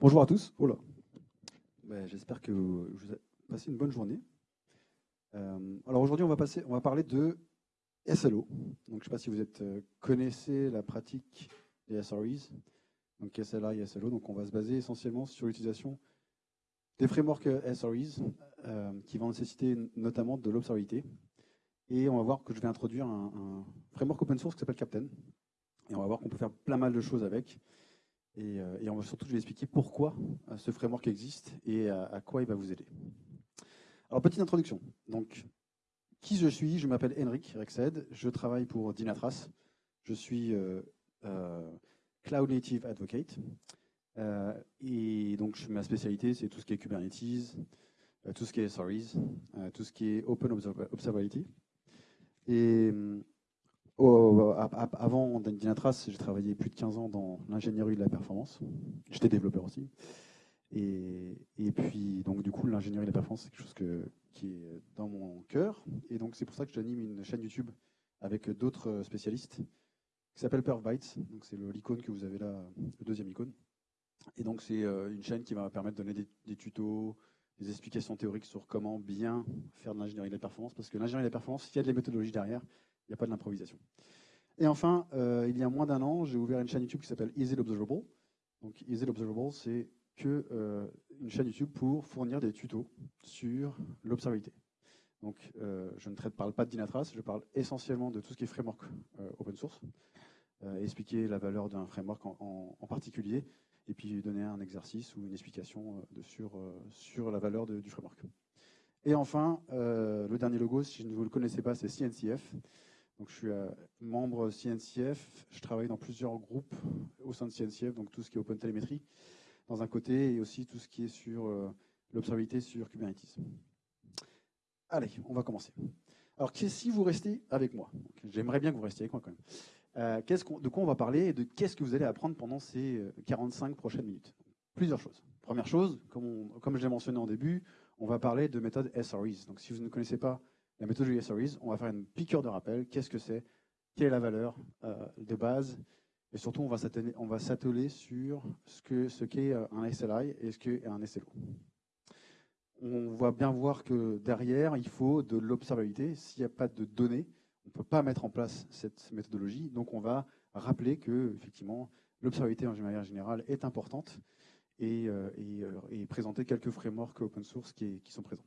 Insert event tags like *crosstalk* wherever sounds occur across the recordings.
Bonjour à tous. Oh. Ben, J'espère que vous passé une bonne journée. Euh, alors aujourd'hui, on va passer, on va parler de SLO. Donc je ne sais pas si vous êtes euh, connaissez la pratique des SREs, donc SLI et SLO. Donc on va se baser essentiellement sur l'utilisation des frameworks SREs euh, qui vont nécessiter notamment de l'observabilité. Et on va voir que je vais introduire un, un framework open source qui s'appelle Captain. Et on va voir qu'on peut faire plein mal de choses avec. Et, euh, et on va surtout, vais expliquer pourquoi euh, ce framework existe et à, à quoi il va vous aider. Alors, petite introduction. Donc, qui je suis? Je m'appelle Henrik Rexed. Je travaille pour Dynatrace. Je suis euh, euh, Cloud Native Advocate. Euh, et donc, ma spécialité, c'est tout ce qui est Kubernetes, euh, tout ce qui est SREs, euh, tout ce qui est Open Observability. Et Oh, avant Dynatrace, j'ai travaillé plus de 15 ans dans l'ingénierie de la performance. J'étais développeur aussi. Et, puis, donc, du coup, l'ingénierie de la performance, c'est quelque chose que, qui est dans mon cœur. Et donc, c'est pour ça que j'anime une chaîne YouTube avec d'autres spécialistes qui s'appelle Perfbytes. Donc, c'est l'icône que vous avez là, le deuxième icône. Et donc, c'est euh, une chaîne qui va permettre de donner des, tutos, des explications théoriques sur comment bien faire de l'ingénierie de la performance. Parce que l'ingénierie de la performance, il y a des méthodologies derrière, il n'y a pas de l'improvisation. Et enfin, euh, il y a moins d'un an, j'ai ouvert une chaîne YouTube qui s'appelle Easy Observable. Donc Easy Observable, c'est que euh, une chaîne YouTube pour fournir des tutos sur l'observabilité. Donc euh, je ne traite, parle pas de Dynatrace, je parle essentiellement de tout ce qui est framework open source, expliquer la valeur d'un framework en, particulier, et puis donner un exercice ou une explication de, sur, sur la valeur du framework. Et enfin, le dernier logo, si vous ne le connaissez pas, c'est CNCF. Donc, je suis euh, membre CNCF. Je travaille dans plusieurs groupes au sein de CNCF, donc tout ce qui est Open Telemetry, dans un côté, et aussi tout ce qui est sur euh, l'observabilité sur Kubernetes. Allez, on va commencer. Alors, si vous restez avec moi, j'aimerais bien que vous restiez avec moi quand même. Euh, de quoi on va parler et de qu'est-ce que vous allez apprendre pendant ces 45 prochaines minutes? Plusieurs choses. Première chose, comme, on, je l'ai mentionné en début, on va parler de méthode SREs. Donc, si vous ne connaissez pas la méthodologie SREs, on va faire une piqûre de rappel. Qu'est-ce que c'est? Quelle est la valeur euh, de base? Et surtout, on va s'atteler sur ce qu'est ce qu euh, un SLI et ce qu'est un SLO. On va bien voir que derrière, il faut de l'observabilité. S'il n'y a pas de données, on ne peut pas mettre en place cette méthodologie. Donc, on va rappeler que, effectivement, l'observabilité en général est importante et, euh, euh, présenter quelques frameworks open source qui, qui sont présents.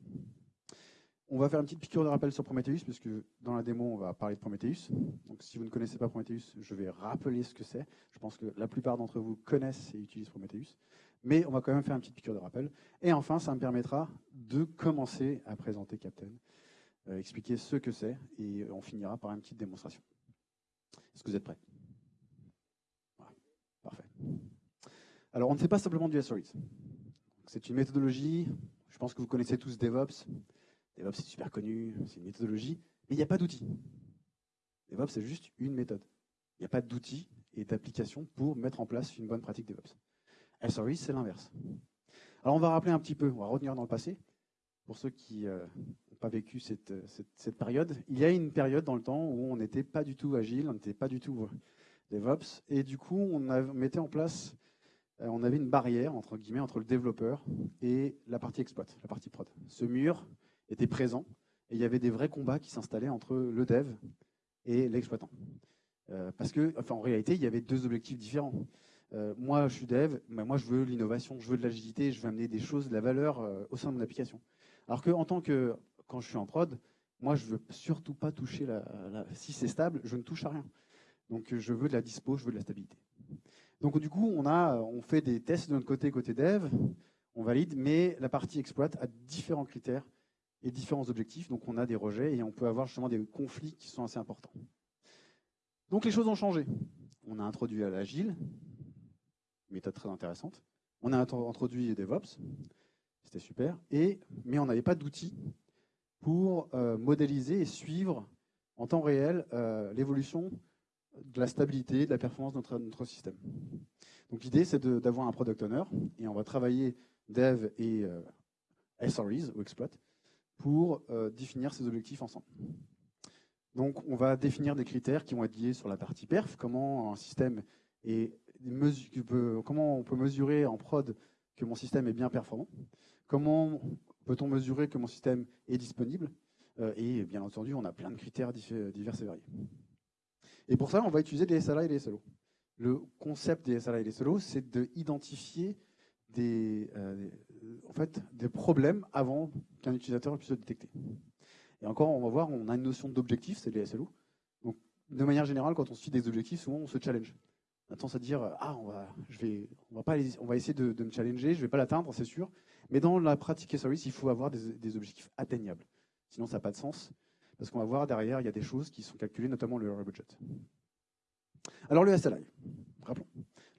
On va faire une petite piqûre de rappel sur Prometheus, puisque dans la démo, on va parler de Prometheus. Donc, si vous ne connaissez pas Prometheus, je vais rappeler ce que c'est. Je pense que la plupart d'entre vous connaissent et utilisent Prometheus. Mais on va quand même faire une petite piqûre de rappel. Et enfin, ça me permettra de commencer à présenter Captain, expliquer ce que c'est, et on finira par une petite démonstration. Est-ce que vous êtes prêts? Voilà. Parfait. Alors, on ne fait pas simplement du SREs. C'est une méthodologie. Je pense que vous connaissez tous DevOps. DevOps, c'est super connu, c'est une méthodologie, mais il n'y a pas d'outil. DevOps, c'est juste une méthode. Il n'y a pas d'outils et d'applications pour mettre en place une bonne pratique DevOps. SRE, c'est l'inverse. Alors, on va rappeler un petit peu, on va revenir dans le passé, pour ceux qui euh, pas vécu cette, cette, cette, période. Il y a une période dans le temps où on n'était pas du tout agile, on n'était pas du tout DevOps, et du coup, on, mettait en place, euh, on avait une barrière, entre guillemets, entre le développeur et la partie exploit, la partie prod. Ce mur, était présent et il y avait des vrais combats qui s'installaient entre le dev et l'exploitant. Euh, parce que, enfin, en réalité, il y avait deux objectifs différents. Euh, moi, je suis dev, mais moi, je veux l'innovation, je veux de l'agilité, je veux amener des choses, de la valeur euh, au sein de mon application. Alors que, en tant que, quand je suis en prod, moi, je veux surtout pas toucher la, si c'est stable, je ne touche à rien. Donc, je veux de la dispo, je veux de la stabilité. Donc, du coup, on a, on fait des tests de notre côté, côté dev, on valide, mais la partie exploit a différents critères et différents objectifs. Donc on a des rejets et on peut avoir justement des conflits qui sont assez importants. Donc les choses ont changé. On a introduit l'agile, méthode très intéressante. On a introduit DevOps, c'était super. Et, mais on n'avait pas d'outils pour euh, modéliser et suivre en temps réel euh, l'évolution de la stabilité, de la performance de notre, système. Donc l'idée, c'est d'avoir un product owner, et on va travailler dev et euh, SREs, ou exploit, pour définir ces objectifs ensemble. Donc, on va définir des critères qui vont être liés sur la partie perf, comment un système est comment on peut mesurer en prod que mon système est bien performant Comment peut-on mesurer que mon système est disponible Et bien entendu, on a plein de critères divers et variés. Et pour ça, on va utiliser des SLA et des SLO. Le concept des SLA et des SLO, c'est d'identifier des, fait, des problèmes avant qu'un utilisateur puisse le détecter. Et encore, on va voir, on a une notion d'objectif, c'est les SLO. De manière générale, quand on suit des objectifs, souvent on se challenge. On a tendance à dire ah on va, je vais, on va pas, on va essayer de, me challenger, je vais pas l'atteindre, c'est sûr. Mais dans la pratique service, il faut avoir des, objectifs atteignables. Sinon, ça n'a pas de sens, parce qu'on va voir derrière, il y a des choses qui sont calculées, notamment le budget. Alors le SLI, rappelons.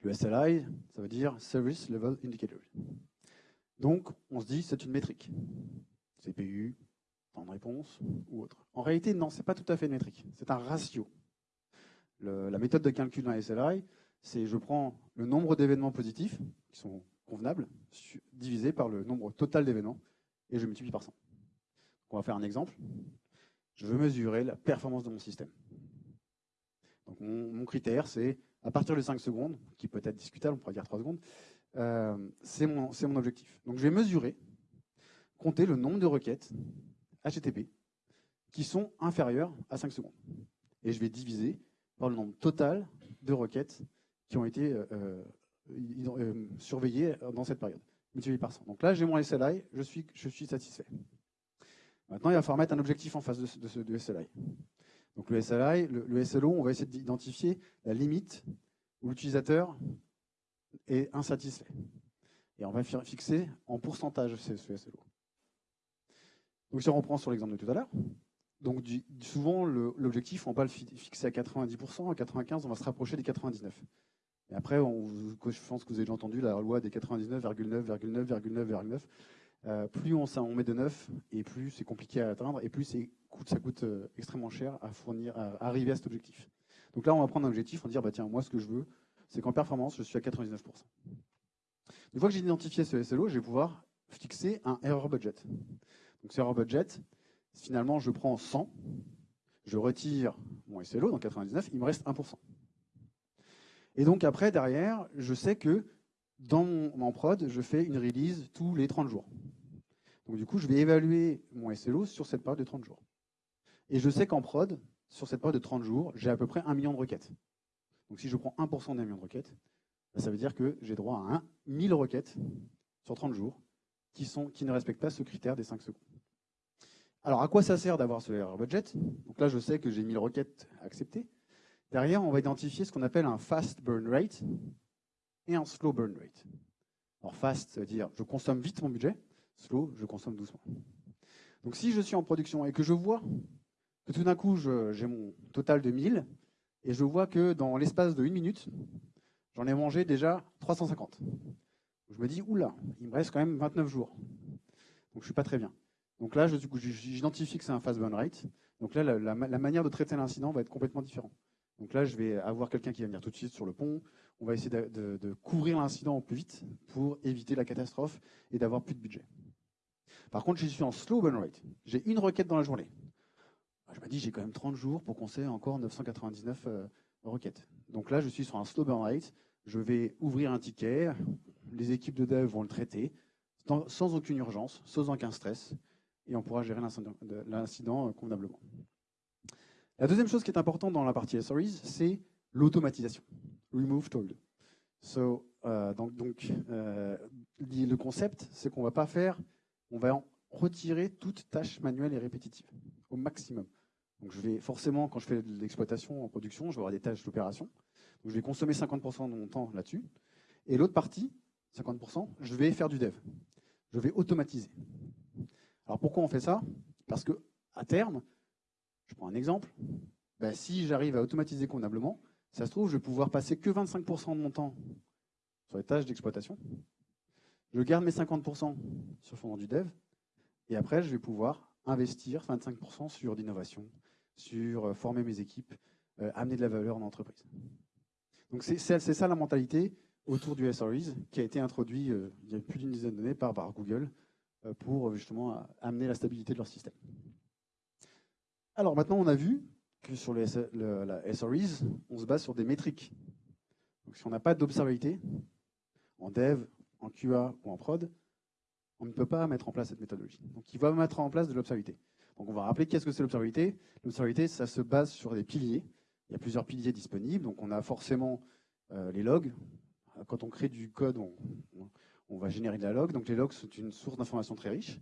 Le SLI, ça veut dire Service Level Indicator. Donc, on se dit, c'est une métrique. CPU, temps de réponse ou autre. En réalité, non, c'est pas tout à fait une métrique. C'est un ratio. la méthode de calcul d'un SLI, c'est je prends le nombre d'événements positifs, qui sont convenables, divisé par le nombre total d'événements, et je multiplie par 100. On va faire un exemple. Je veux mesurer la performance de mon système. Donc mon, critère, c'est à partir de 5 secondes, qui peut être discutable, on pourrait dire 3 secondes, euh, c'est mon, mon objectif. Donc je vais mesurer, compter le nombre de requêtes HTTP qui sont inférieures à 5 secondes. Et je vais diviser par le nombre total de requêtes qui ont été euh, euh, surveillées dans cette période, multiplié par 100. Donc là, j'ai mon SLI, je suis, je suis satisfait. Maintenant, il va falloir mettre un objectif en face de, de ce SLI. Donc le SLI, le, SLO, on va essayer d'identifier la limite où l'utilisateur est insatisfait. Et on va fixer en pourcentage ce, SLO. Donc si on reprend sur l'exemple de tout à l'heure, donc souvent l'objectif, on va pas le fixer à 90%, à 95%, on va se rapprocher des 99%. Et après, je pense que vous avez entendu la loi des 99,9,9,9,9. Euh, plus on, met de neuf, et plus c'est compliqué à atteindre, et plus ça coûte euh, extrêmement cher à fournir, à, arriver à cet objectif. Donc là, on va prendre un objectif, on va dire, bah, tiens, moi, ce que je veux, c'est qu'en performance, je suis à 99%. Une fois que j'ai identifié ce SLO, je vais pouvoir fixer un error budget. Donc, ce error budget, finalement, je prends 100, je retire mon SLO, donc 99, il me reste 1%. Et donc, après, derrière, je sais que dans mon, prod, je fais une release tous les 30 jours. Donc du coup, je vais évaluer mon SLO sur cette période de 30 jours. Et je sais qu'en prod, sur cette période de 30 jours, j'ai à peu près 1 million de requêtes. Donc si je prends 1% d'un million de requêtes, bah, ça veut dire que j'ai droit à 1 1000 requêtes sur 30 jours qui, qui ne respectent pas ce critère des 5 secondes. Alors à quoi ça sert d'avoir ce error budget? Donc là, je sais que j'ai 1000 requêtes acceptées. Derrière, on va identifier ce qu'on appelle un fast burn rate et un slow burn rate. Alors fast, ça veut dire je consomme vite mon budget, slow, je consomme doucement. Donc si je suis en production et que je vois que tout d'un coup j'ai mon total de 1000 et je vois que dans l'espace de une minute, j'en ai mangé déjà 350. Je me dis, oula, il me reste quand même 29 jours. Donc je suis pas très bien. Donc là, j'identifie que c'est un fast burn rate. Donc là, la manière de traiter l'incident va être complètement différente. Donc là, je vais avoir quelqu'un qui va venir tout de suite sur le pont. On va essayer de, couvrir l'incident au plus vite pour éviter la catastrophe et d'avoir plus de budget. Par contre, je suis en slow burn rate. J'ai une requête dans la journée. Je me dis, j'ai quand même 30 jours pour qu'on sait encore 999 euh, requêtes. Donc là, je suis sur un slow burn rate. Je vais ouvrir un ticket. Les équipes de dev vont le traiter sans aucune urgence, sans aucun stress. Et on pourra gérer l'incident euh, convenablement. La deuxième chose qui est importante dans la partie SREs, c'est l'automatisation. Remove told. So, euh, donc, euh, le concept, c'est qu'on va pas faire, on va en retirer toute tâche manuelle et répétitive au maximum. Donc je vais forcément, quand je fais de l'exploitation en production, je vais avoir des tâches d'opération. Je vais consommer 50% de mon temps là-dessus. Et l'autre partie, 50%, je vais faire du dev. Je vais automatiser. Alors pourquoi on fait ça? Parce que à terme, je prends un exemple. Ben, si j'arrive à automatiser convenablement, ça se trouve, je vais pouvoir passer que 25% de mon temps sur les tâches d'exploitation. Je garde mes 50% sur le fondement du dev. Et après, je vais pouvoir investir 25% sur l'innovation, sur euh, former mes équipes, euh, amener de la valeur en entreprise. Donc c'est ça la mentalité autour du SREs qui a été introduit euh, il y a plus d'une dizaine d'années par Google pour justement amener la stabilité de leur système. Alors maintenant, on a vu que sur la SREs, on se base sur des métriques. Donc si on n'a pas d'observabilité, en dev, en QA ou en prod, on ne peut pas mettre en place cette méthodologie. Donc il va mettre en place de l'observabilité. Donc on va rappeler qu'est-ce que c'est l'observabilité. L'observabilité, ça se base sur des piliers. Il y a plusieurs piliers disponibles. Donc on a forcément euh, les logs. Quand on crée du code, on, on, va générer de la log. Donc les logs sont une source d'information très riche.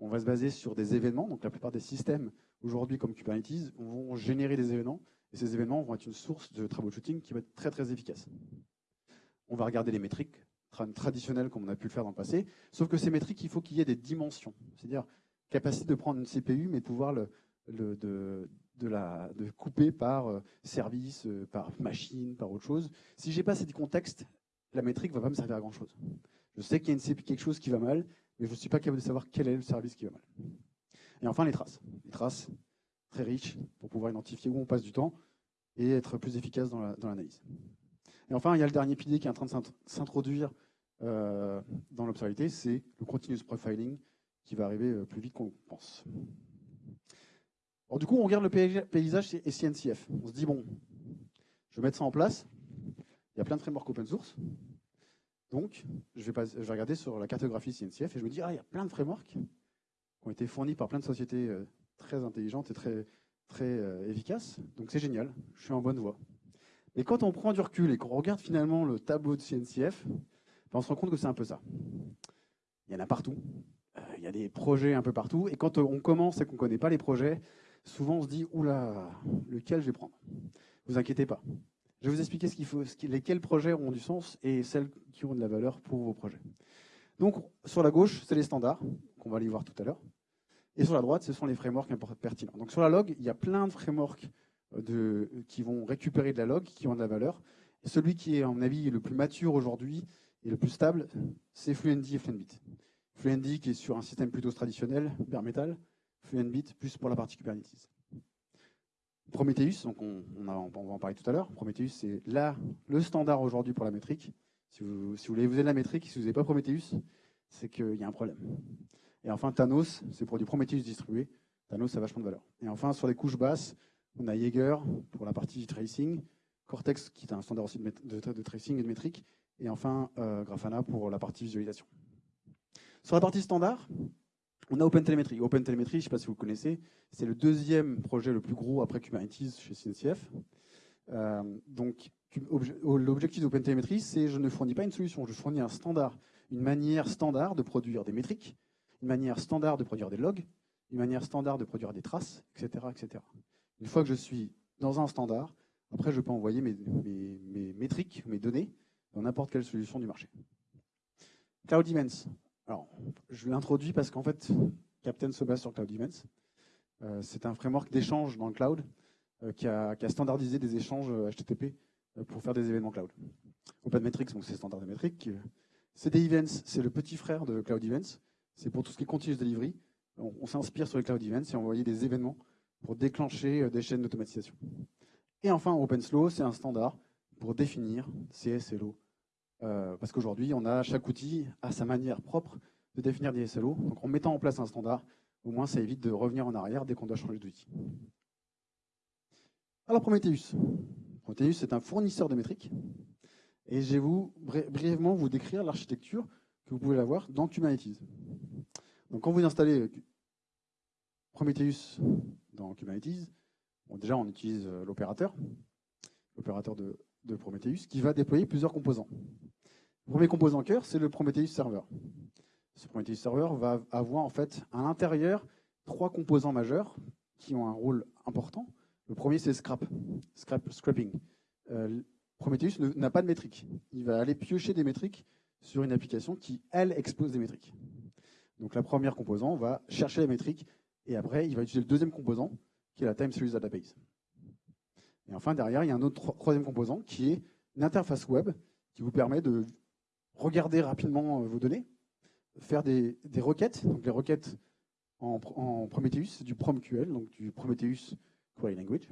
On va se baser sur des événements. Donc la plupart des systèmes aujourd'hui comme Kubernetes vont générer des événements. Et ces événements vont être une source de troubleshooting qui va être très très efficace. On va regarder les métriques traditionnelles comme on a pu le faire dans le passé. Sauf que ces métriques, il faut qu'il y ait des dimensions. C'est-à-dire capacité de prendre une CPU, mais pouvoir le, de, la, de couper par euh, service, euh, par machine, par autre chose. Si j'ai pas ces contextes, la métrique va pas me servir à grand chose. Je sais qu'il y a une quelque chose qui va mal, mais je ne suis pas capable de savoir quel est le service qui va mal. Et enfin, les traces. Les traces très riches pour pouvoir identifier où on passe du temps et être plus efficace dans l'analyse. et enfin, il y a le dernier pilier qui est en train de s'introduire euh, dans l'observabilité, c'est le continuous profiling qui va arriver euh, plus vite qu'on pense. Alors, du coup, on regarde le paysage et CNCF. On se dit, bon, je vais mettre ça en place. Il y a plein de frameworks open source. Donc, je vais, regarder sur la cartographie CNCF et je me dis, ah, il y a plein de frameworks qui ont été fournis par plein de sociétés euh, très intelligentes et très, très euh, efficaces. Donc, c'est génial. Je suis en bonne voie. Mais quand on prend du recul et qu'on regarde finalement le tableau de CNCF, ben, on se rend compte que c'est un peu ça. Il y en a partout. Euh, il y a des projets un peu partout. Et quand on commence et qu'on ne connaît pas les projets, souvent on se dit oula, lequel je vais prendre? Vous inquiétez pas. Je vais vous expliquer ce faut, lesquels projets ont du sens et celles qui ont de la valeur pour vos projets. Donc, sur la gauche, c'est les standards, qu'on va aller voir tout à l'heure. Et sur la droite, ce sont les frameworks pertinents. Donc, sur la log, il y a plein de frameworks euh, qui vont récupérer de la log, qui ont de la valeur. Et celui qui est, à mon avis, le plus mature aujourd'hui et le plus stable, c'est Fluentd et Fluentbit. Fluentd qui est sur un système plutôt traditionnel, bare metal, Fluentbit plus pour la partie Kubernetes. Prometheus, donc on, va en parler tout à l'heure. Prometheus, c'est là le standard aujourd'hui pour la métrique. Si vous, voulez vous avez la métrique, si vous n'avez pas Prometheus, c'est qu'il y a un problème. Et enfin, Thanos, c'est pour du Prometheus distribué. Thanos, ça a vachement de valeur. Et enfin, sur les couches basses, on a Jaeger pour la partie tracing, Cortex qui est un standard aussi de, tracing et de métrique, et enfin euh, Grafana pour la partie visualisation. Sur la partie standard, on a OpenTelemetry. OpenTelemetry, je ne sais pas si vous connaissez, c'est le deuxième projet le plus gros après Kubernetes chez CNCF. Euh, donc, l'objectif d'OpenTelemetry, c'est je ne fournis pas une solution, je fournis un standard, une manière standard de produire des métriques, une manière standard de produire des logs, une manière standard de produire des traces, etc. etc. Une fois que je suis dans un standard, après, je peux envoyer mes, mes métriques, mes données, dans n'importe quelle solution du marché. Cloud Events. Alors, je l'introduis parce qu'en fait, Captain se base sur Cloud Events. Euh, c'est un framework d'échange dans le cloud euh, qui, a, standardisé des échanges HTTP euh, pour faire des événements cloud. OpenMetrics, donc c'est standard de métriques. CD Events, c'est le petit frère de Cloud Events. C'est pour tout ce qui est continuous delivery. On, s'inspire sur les Cloud Events et on envoyer des événements pour déclencher des chaînes d'automatisation. Et enfin, OpenSlow, c'est un standard pour définir CSLO euh, parce qu'aujourd'hui, on a chaque outil à sa manière propre de définir des SLO. Donc en mettant en place un standard, au moins ça évite de revenir en arrière dès qu'on doit changer d'outil. Alors Prometheus. Prometheus, c'est un fournisseur de métriques. Et je vais vous brièvement vous décrire l'architecture que vous pouvez avoir dans Kubernetes. Donc quand vous installez Prometheus dans Kubernetes, déjà on utilise euh, l'opérateur, l'opérateur de Prometheus, qui va déployer plusieurs composants. Le premier composant cœur, c'est le Prometheus Server. Ce Prometheus Server va avoir en fait à l'intérieur trois composants majeurs qui ont un rôle important. Le premier, c'est Scrap, scrap Scrapping. Euh, Prometheus n'a pas de métrique. Il va aller piocher des métriques sur une application qui, elle, expose des métriques. Donc la première composant va chercher la métrique et après, il va utiliser le deuxième composant qui est la Time Series Database. Et enfin, derrière, il y a un autre troisième composant qui est une interface web qui vous permet de regarder rapidement euh, vos données, faire des, requêtes. Donc les requêtes en, Prometheus, c'est du PromQL, donc du Prometheus Query Language.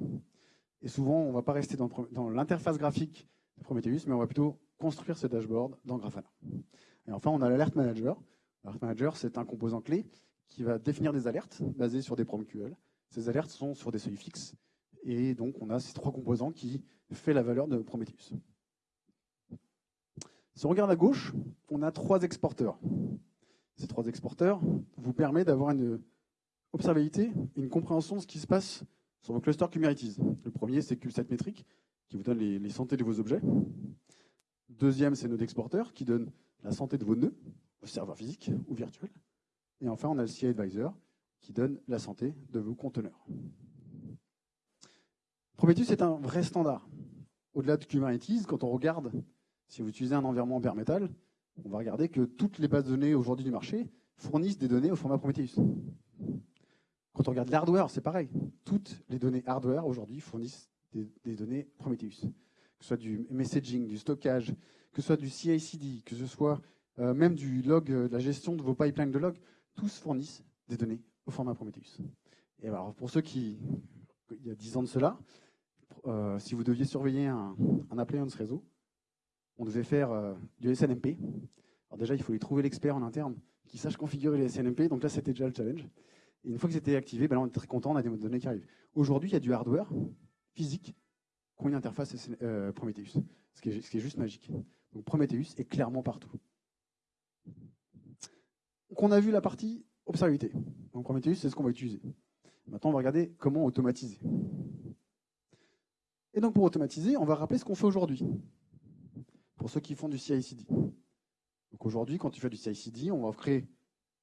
Et souvent, on ne va pas rester dans, dans l'interface graphique de Prometheus, mais on va plutôt construire ce dashboard dans Grafana. Et enfin, on a l'Alert Manager. L'Alert Manager, c'est un composant clé qui va définir des alertes basées sur des PromQL. Ces alertes sont sur des seuils fixes. Et donc, on a ces trois composants qui font la valeur de Prometheus. Si on regarde à gauche, on a trois exporteurs. Ces trois exporteurs vous permettent d'avoir une observabilité, une compréhension de ce qui se passe sur vos clusters Kubernetes. Le premier, c'est Q7 métrique, qui vous donne les, santé de vos objets. Deuxième, c'est Node Exporter, qui donne la santé de vos nœuds, vos serveurs physiques ou virtuels. Et enfin, on a le CI Advisor, qui donne la santé de vos conteneurs. Prometheus est un vrai standard. Au-delà de Kubernetes, quand on regarde, si vous utilisez un environnement bare metal, on va regarder que toutes les bases de données aujourd'hui du marché fournissent des données au format Prometheus. Quand on regarde l'hardware, c'est pareil. Toutes les données hardware aujourd'hui fournissent des, données Prometheus. Que ce soit du messaging, du stockage, que ce soit du CI/CD, que ce soit euh, même du log, euh, de la gestion de vos pipelines de log, tous fournissent des données au format Prometheus. Et alors, pour ceux qui, il y a 10 ans de cela, euh, si vous deviez surveiller un, un appliance réseau, on devait faire du SNMP. Alors déjà, il fallait trouver l'expert en interne qui sache configurer les SNMP. Donc là, c'était déjà le challenge. Et une fois que c'était activé, ben on est très content, on a des données qui arrivent. Aujourd'hui, il y a du hardware physique qui ont une interface Prometheus, ce qui, est, ce qui est juste magique. Donc Prometheus est clairement partout. Donc on a vu la partie observabilité. Donc Prometheus, c'est ce qu'on va utiliser. Maintenant, on va regarder comment automatiser. Et donc pour automatiser, on va rappeler ce qu'on fait aujourd'hui. Pour ceux qui font du CI/CD. Aujourd'hui, quand tu fais du CI/CD, on va créer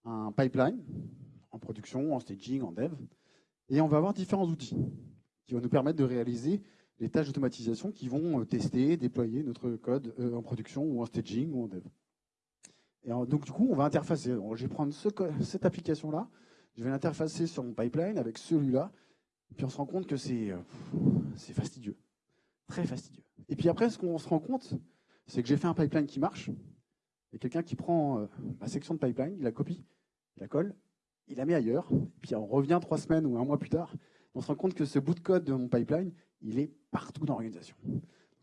un pipeline en production, en staging, en dev, et on va avoir différents outils qui vont nous permettre de réaliser les tâches d'automatisation qui vont euh, tester, déployer notre code euh, en production ou en staging ou en dev. Et donc du coup, on va interfacer. je vais prendre cette application-là, je vais l'interfacer sur mon pipeline avec celui-là, puis on se rend compte que c'est euh, fastidieux, très fastidieux. Et puis après, ce qu'on se rend compte, c'est que j'ai fait un pipeline qui marche, et quelqu'un qui prend ma section de pipeline, il la copie, il la colle, il la met ailleurs, puis on revient trois semaines ou un mois plus tard, on se rend compte que ce bout de code de mon pipeline, il est partout dans l'organisation.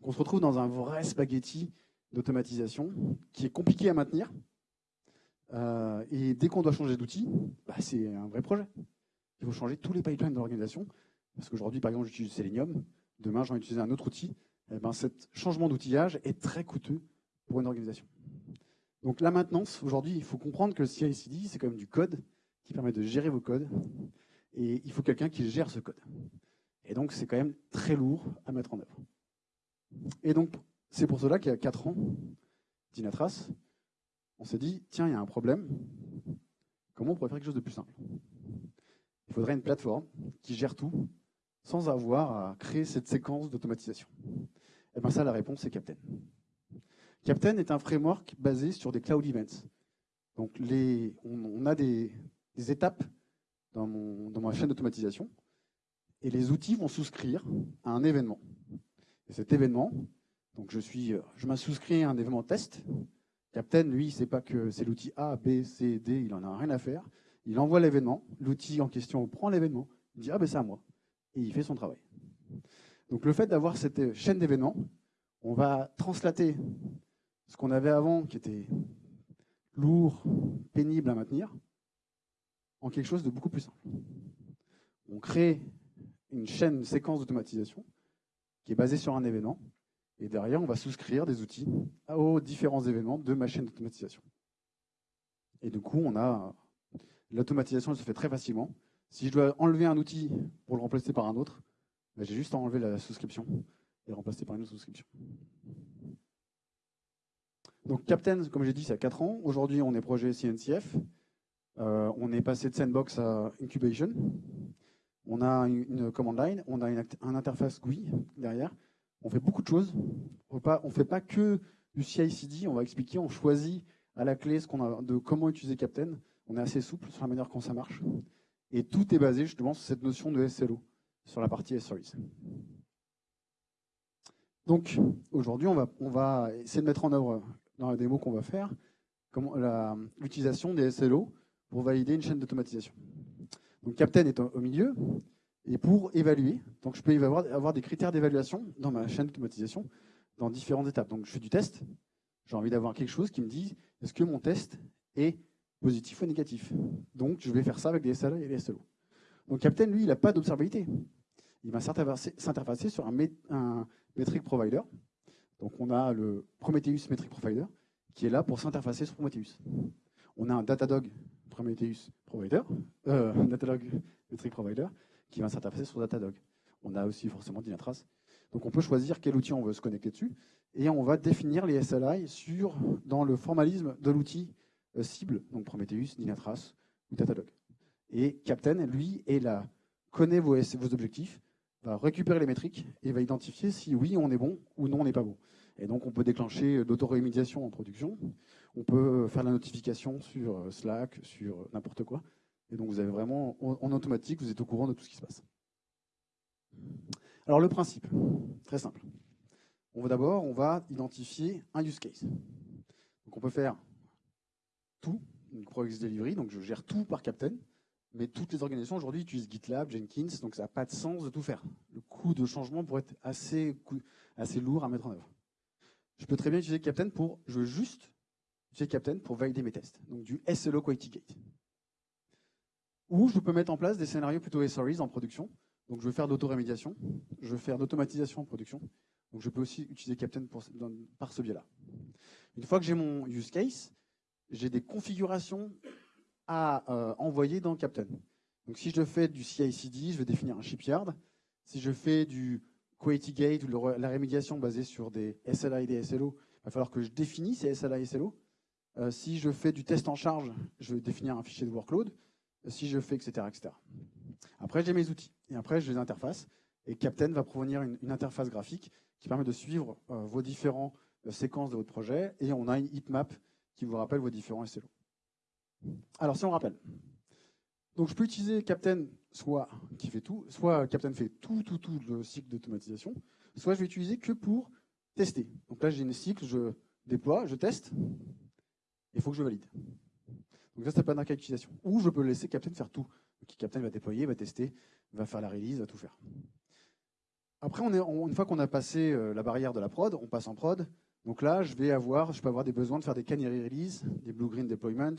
On se retrouve dans un vrai spaghetti d'automatisation qui est compliqué à maintenir. Euh, et dès qu'on doit changer d'outil, bah, c'est un vrai projet. Il faut changer tous les pipelines de l'organisation. Parce qu'aujourd'hui, par exemple, j'utilise Selenium. Demain, j'en utiliser un autre outil. Eh ben, ce changement d'outillage est très coûteux pour une organisation. Donc la maintenance, aujourd'hui, il faut comprendre que le CI/CD, c'est quand même du code qui permet de gérer vos codes. Et il faut quelqu'un qui gère ce code. Et donc, c'est quand même très lourd à mettre en œuvre. Et donc, c'est pour cela qu'il y a 4 ans, Dinatras, on s'est dit, tiens, il y a un problème. Comment on pourrait faire quelque chose de plus simple? Il faudrait une plateforme qui gère tout sans avoir à créer cette séquence d'automatisation. Et bien ça, la réponse, c'est Captain. Captain est un framework basé sur des cloud events. Donc, on, a des, étapes dans, ma chaîne d'automatisation et les outils vont souscrire à un événement. Et cet événement, donc je suis, je souscrit à un événement test. Captain, lui, c'est pas que c'est l'outil A, B, C, D, il en a rien à faire. Il envoie l'événement, l'outil en question prend l'événement, il dit ah ben c'est à moi, et il fait son travail. Donc le fait d'avoir cette chaîne d'événements, on va translater ce qu'on avait avant, qui était lourd, pénible à maintenir, en quelque chose de beaucoup plus simple. On crée une chaîne, une séquence d'automatisation qui est basée sur un événement. Et derrière, on va souscrire des outils aux différents événements de ma chaîne d'automatisation. Et du coup, on a l'automatisation, elle se fait très facilement. Si je dois enlever un outil pour le remplacer par un autre, ben, j'ai juste à enlever la souscription et remplacer par une autre souscription. Donc Captain, comme j'ai dit, c'est à 4 ans. Aujourd'hui, on est projet CNCF. Euh, on est passé de sandbox à incubation. On a une, command line, on a une, un interface GUI derrière. On fait beaucoup de choses. On ne fait pas que du CI/CD. On va expliquer. On choisit à la clé de comment utiliser Captain. On est assez souple sur la manière dont ça marche. Et tout est basé justement sur cette notion de SLO, sur la partie S-Service. Donc aujourd'hui, on va, on va essayer de mettre en œuvre dans la démo qu'on va faire l'utilisation des SLO pour valider une chaîne d'automatisation. Donc Captain est au milieu, et pour évaluer, donc je peux avoir, avoir des critères d'évaluation dans ma chaîne d'automatisation dans différentes étapes. Donc je fais du test, j'ai envie d'avoir quelque chose qui me dise est-ce que mon test est positif ou négatif. Donc je vais faire ça avec des SLO et des SLO. Donc Captain, lui, il n'a pas d'observabilité. Il va s'interfacer sur un, un metric provider. Donc on a le Prometheus Metric Provider qui est là pour s'interfacer sur Prometheus. On a un Datadog Prometheus Provider, euh, *laughs* Metric Provider, qui va s'interfacer sur Datadog. On a aussi forcément Dynatrace. Donc on peut choisir quel outil on veut se connecter dessus, et on va définir les SLI sur, dans le formalisme de l'outil euh, cible, donc Prometheus, Dynatrace ou Datadog. Et Captain, lui, est là, connaît vos, objectifs, va récupérer les métriques et va identifier si oui, on est bon ou non, on n'est pas bon. Et donc, on peut déclencher l'auto-rémédiation en production. On peut faire la notification sur euh, Slack, sur euh, n'importe quoi. Et donc, vous avez vraiment, en automatique, vous êtes au courant de tout ce qui se passe. Alors, le principe, très simple. On va d'abord, on va identifier un use case. Donc, on peut faire tout, une Proxy Delivery, donc je gère tout par Captain. Mais toutes les organisations aujourd'hui utilisent GitLab, Jenkins, donc ça n'a pas de sens de tout faire. Le coût de changement pourrait être assez, assez lourd à mettre en œuvre. Je peux très bien utiliser Captain pour, je veux juste utiliser Captain pour valider mes tests. Donc du SLO Quality Gate. Ou je peux mettre en place des scénarios plutôt SREs en production. Donc je veux faire d'autorémédiation, je veux faire d'automatisation en production. Donc je peux aussi utiliser Captain pour, par ce biais-là. Une fois que j'ai mon use case, j'ai des configurations à euh, envoyer dans Captain. Donc si je fais du CI/CD, je vais définir un shipyard. Si je fais du Quality Gate ou la rémédiation basée sur des SLA et des SLO, il va falloir que je définisse ces SLA et SLO. Euh, si je fais du test en charge, je vais définir un fichier de workload. Si je fais, etc. etc. Après, j'ai mes outils. Et après, j'ai les interfaces. Et Captain va provenir une, interface graphique qui permet de suivre euh, vos différentes séquences de votre projet. Et on a une heatmap qui vous rappelle vos différents SLO. Alors, si on rappelle, donc je peux utiliser Captain, soit qui fait tout, soit Captain fait tout, tout, tout le cycle d'automatisation, soit je vais utiliser que pour tester. Donc là, j'ai une cycle, je déploie, je teste, il faut que je valide. Donc ça, c'est pas d'un d'utilisation. Ou je peux laisser Captain faire tout. Donc, Captain va déployer, va tester, va faire la release, va tout faire. Après, on est, une fois qu'on a passé euh, la barrière de la prod, on passe en prod. Donc là, je vais avoir, je peux avoir des besoins de faire des canary release, des blue-green deployment,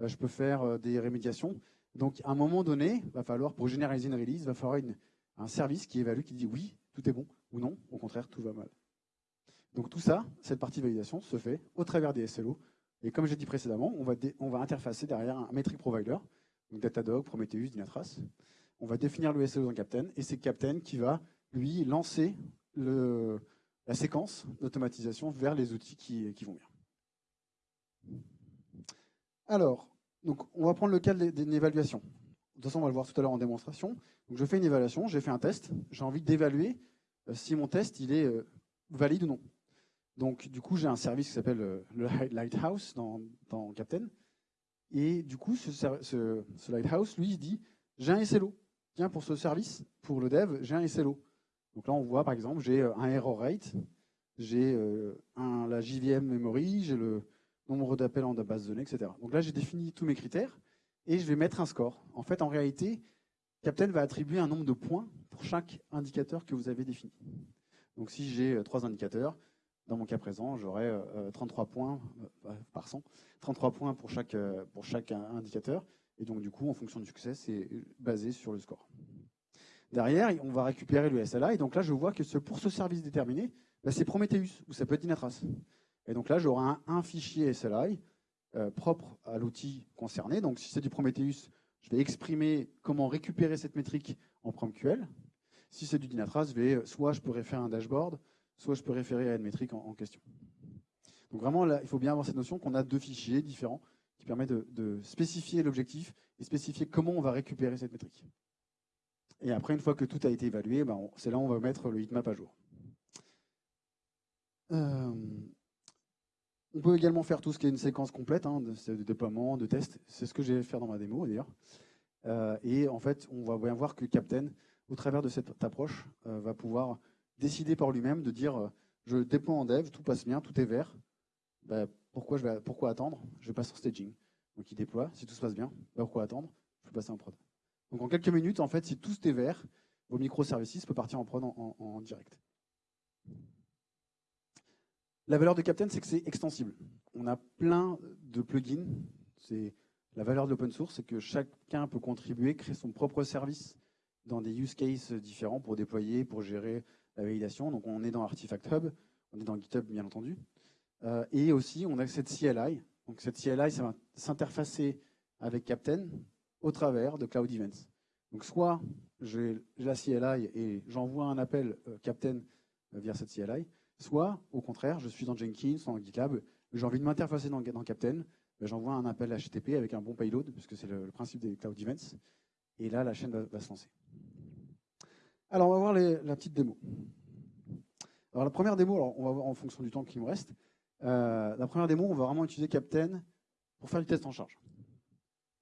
euh, je peux faire euh, des rémédiations. Donc, à un moment donné, va falloir, pour généraliser une release, va falloir un service qui évalue, qui dit oui, tout est bon, ou non, au contraire, tout va mal. Donc tout ça, cette partie validation, se fait au travers des SLO. Et comme j'ai dit précédemment, on va, on va interfacer derrière un metric provider, donc Datadog, Prometheus, Dynatrace. On va définir le SLO dans Captain, et c'est Captain qui va, lui, lancer le, la séquence d'automatisation vers les outils qui, vont bien. Alors, donc, on va prendre le cas d'une évaluation. De toute façon, on va le voir tout à l'heure en démonstration. Je fais une évaluation, j'ai fait un test, j'ai envie d'évaluer euh, si mon test il est euh, valide ou non. Donc, du coup, j'ai un service qui s'appelle euh, le Lighthouse dans, dans, Captain. Et du coup, ce, ce, Lighthouse, lui, il dit j'ai un SLO. Tiens, pour ce service, pour le dev, j'ai un SLO. Donc là, on voit par exemple, j'ai un error rate, j'ai la JVM memory, j'ai le, nombre d'appels en base de données, etc. Donc là, j'ai défini tous mes critères et je vais mettre un score. En fait, en réalité, Captain va attribuer un nombre de points pour chaque indicateur que vous avez défini. Donc si j'ai euh, trois indicateurs, dans mon cas présent, j'aurai 33 euh, points euh, par 100, 33 points pour chaque, pour chaque indicateur. Et donc du coup, en fonction du succès, c'est basé sur le score. Derrière, on va récupérer le SLA. Et donc là, je vois que pour ce service déterminé, bah, c'est Prometheus, ou ça peut être Dynatrace. Et donc là, j'aurai un, fichier SLI euh, propre à l'outil concerné. Donc si c'est du Prometheus, je vais exprimer comment récupérer cette métrique en PromQL. Si c'est du Dynatrace, vais, soit je peux référer à un dashboard, soit je peux référer à une métrique en, question. Donc vraiment, il faut bien avoir cette notion qu'on a deux fichiers différents qui permettent de, spécifier l'objectif et spécifier comment on va récupérer cette métrique. Et après, une fois que tout a été évalué, ben, c'est là où on va mettre le heatmap à jour. Euh, on peut également faire tout ce qui est une séquence complète hein, de, déploiement, de test. C'est ce que j'ai fait dans ma démo d'ailleurs. Euh, et en fait, on va bien voir que Captain, au travers de cette approche, euh, va pouvoir décider par lui-même de dire je déploie en dev, tout passe bien, tout est vert. Bah, pourquoi, je vais, pourquoi attendre? Je vais passer en staging. Donc il déploie, si tout se passe bien, bah, pourquoi attendre? Je vais passer en prod. Donc en quelques minutes, en fait, si tout est vert, vos microservices peuvent partir en prod en direct. La valeur de Captain, c'est que c'est extensible. On a plein de plugins. C'est la valeur de l'open source, c'est que chacun peut contribuer, créer son propre service dans des use cases différents pour déployer, pour gérer la validation. Donc on est dans Artifact Hub, on est dans GitHub bien entendu. Euh, et aussi, on a cette CLI. Donc cette CLI, ça va s'interfacer avec Captain au travers de Cloud Events. Donc soit j'ai la CLI et j'envoie un appel euh, Captain euh, via cette CLI, soit au contraire, je suis dans Jenkins, dans GitLab, j'ai envie de m'interfacer dans, Captain, ben, j'envoie un appel HTTP avec un bon payload, puisque c'est le, principe des Cloud Events, et là la chaîne va, se lancer. Alors on va voir la petite démo. Alors la première démo, alors on va voir en fonction du temps qui me reste, euh, la première démo, on va vraiment utiliser Captain pour faire du test en charge.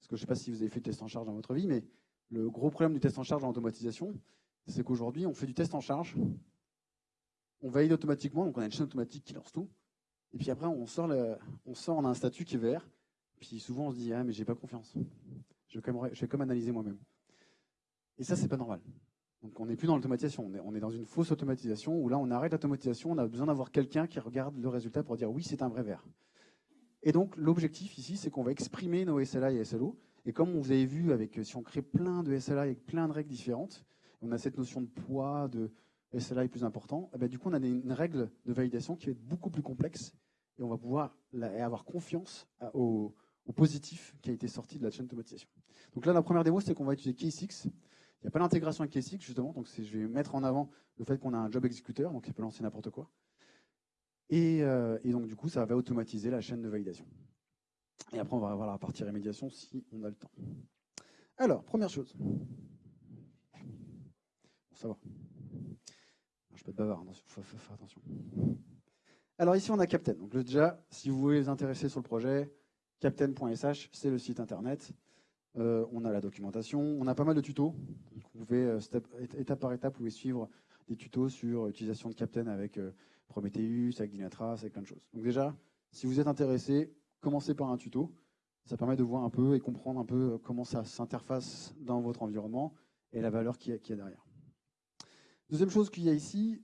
Parce que je ne sais pas si vous avez fait du test en charge dans votre vie, mais le gros problème du test en charge en automatisation, c'est qu'aujourd'hui, on fait du test en charge, on valide automatiquement, donc on a une chaîne automatique qui lance tout, et puis après, on sort, on, sort on a un statut qui est vert, puis souvent on se dit, ah mais j'ai pas confiance, je vais, quand comme analyser moi-même. Et ça, c'est pas normal. Donc on n'est plus dans l'automatisation, on est, dans une fausse automatisation où là on arrête l'automatisation, on a besoin d'avoir quelqu'un qui regarde le résultat pour dire oui c'est un vrai vert. Et donc l'objectif ici c'est qu'on va exprimer nos SLA et SLO, et comme vous avez vu, avec, si on crée plein de SLA avec plein de règles différentes, on a cette notion de poids, de SLA plus important, eh ben, du coup on a une règle de validation qui va être beaucoup plus complexe, et on va pouvoir avoir confiance au, positif qui a été sorti de la chaîne d'automatisation. Donc là la première démo c'est qu'on va utiliser K6, il n'y a pas d'intégration avec KSX, justement, donc je vais mettre en avant le fait qu'on a un job exécuteur, donc il peut lancer n'importe quoi. Euh, et, donc, du coup, ça va automatiser la chaîne de validation. Et après, on va avoir la partie rémédiation si on a le temps. Alors, première chose. Ça va. Je peux être bavard, il faut faire attention. Alors ici, on a Captain. Donc déjà, si vous voulez les intéresser sur le projet, captain.sh, c'est le site internet. Euh, on a la documentation, on a pas mal de tutos. vous pouvez, euh, étape par étape, vous pouvez suivre des tutos sur l'utilisation de Captain avec euh, Prometheus, avec Dynatrace, avec plein de choses. Donc déjà, si vous êtes intéressé, commencez par un tuto. Ça permet de voir un peu et comprendre un peu comment ça s'interface dans votre environnement et la valeur qu'il y, a derrière. Deuxième chose qu'il y a ici,